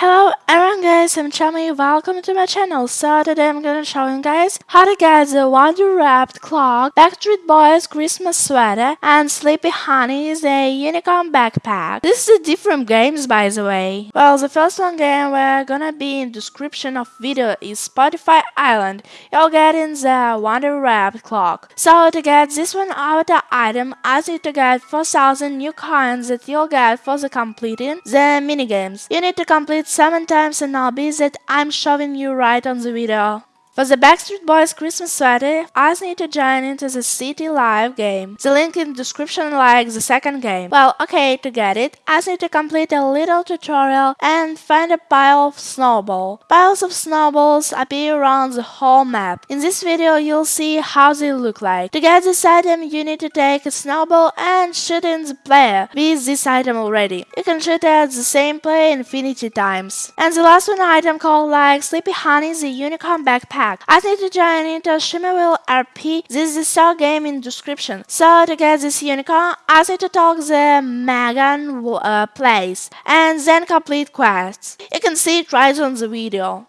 Hello everyone guys, I'm Chami, welcome to my channel. So today I'm gonna show you guys how to get the Wonder Wrapped Clock, Backstreet Boys Christmas sweater, and Sleepy Honey's a unicorn backpack. This is a different games by the way. Well, the first one game we're gonna be in description of video is Spotify Island. You'll get in the Wonder Wrapped Clock. So to get this one outer item, I need to get 4000 new coins that you'll get for the completing the minigames. You need to complete 7 times an obby that I'm showing you right on the video. For the Backstreet Boys Christmas sweater, I need to join into the City Live game. The link in the description like the second game. Well, okay, to get it, I need to complete a little tutorial and find a pile of snowballs. Piles of snowballs appear around the whole map. In this video, you'll see how they look like. To get this item, you need to take a snowball and shoot in the player with this item already. You can shoot at the same player infinity times. And the last one item called like Sleepy Honey the unicorn backpack I need to join into Shimmerville RP. This is the in description. So to get this unicorn, I need to talk the Megan uh, place and then complete quests. You can see it right on the video.